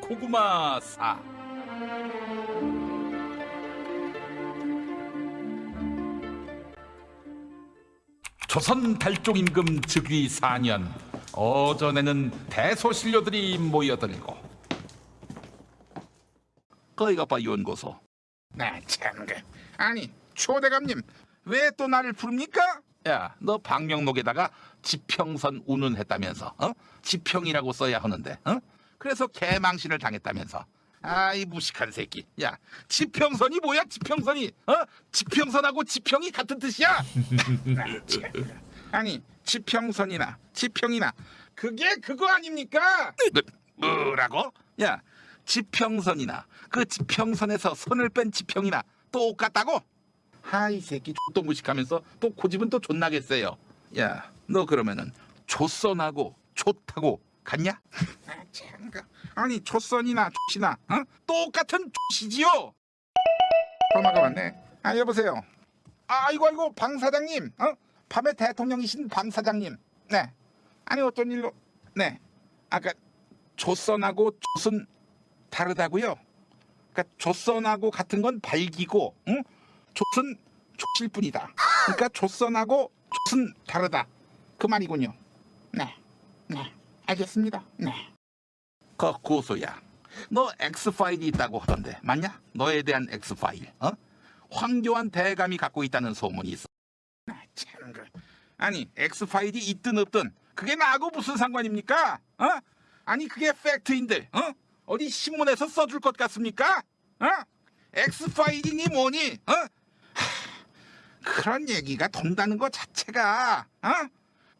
고구마 사 조선 달종 임금 즉위 4년 어전에는 대소신료들이 모여들고 거기가 봐 연고소 나 참, 그 아니 초대감님 왜 또 나를 부릅니까? 야 너 방명록에다가 지평선 운운했다면서 어? 지평이라고 써야 하는데 어? 그래서 개망신을 당했다면서 아이 무식한 새끼 야 지평선이 뭐야 지평선이 어? 지평선하고 지평이 같은 뜻이야 그 아니 지평선이나 지평이나 그게 그거 아닙니까? 뭐, 뭐라고? 야 지평선이나 그 지평선에서 선을 뺀 지평이나 똑같다고? 하이 새끼 또 무식하면서 또 고집은 또 존나게 세요 야 너 그러면은 조선하고 좋다고 같냐? 그 아니 초선이나 조시나 어? 똑같은 조시지요. 전화가 왔네. 아 여보세요. 아 아이고 아이고 방 사장님. 어? 밤에 대통령이신 방 사장님. 네. 아니 어떤 일로? 네. 아까 조선하고 조선 다르다고요? 그러니까 조선하고 같은 건 발기고, 응? 조선 조실 뿐이다. 그러니까 조선하고 조선 다르다. 그 말이군요. 네. 네. 알겠습니다. 네. 그 고소야 너 X파일이 있다고 하던데 맞냐? 너에 대한 X파일 어? 황교안 대감이 갖고 있다는 소문이 있어 아, 참, 그. 아니 X 파일이 있든 없든 그게 나하고 무슨 상관입니까? 어? 아니 그게 팩트인데 어? 어디 신문에서 써줄 것 같습니까? 어? X 파일이니 뭐니? 어? 하, 그런 얘기가 돈다는 것 자체가 어?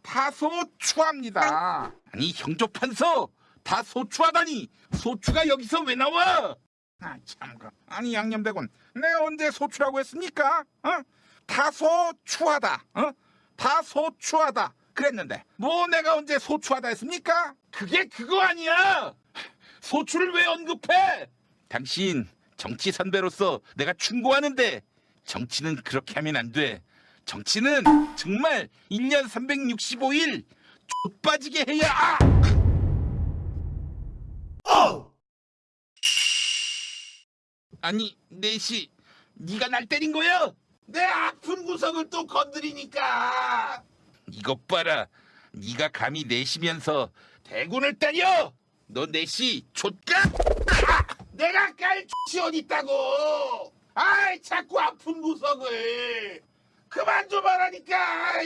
다소 추합니다. 아니 형조 판서 다 소추하다니 소추가 여기서 왜 나와? 아, 참, 그. 아니 양념대군 내가 언제 소추라고 했습니까? 어? 다 소 추하다. 어? 다 소 추하다. 그랬는데 뭐 내가 언제 소추하다 했습니까? 그게 그거 아니야 소추를 왜 언급해? 당신 정치 선배로서 내가 충고하는데 정치는 그렇게 하면 안 돼. 정치는 정말 1년 365일 좆빠지게 해야 아 니 내시 네가 날 때린 거야? 내 아픈 구석을 또 건드리니까. 이것 봐라. 네가 감히 내시면서 대군을 때려. 너 내시 좆감 내가 깔 X이 어디 있다고? 아이 자꾸 아픈 구석을. 그만 좀 하라니까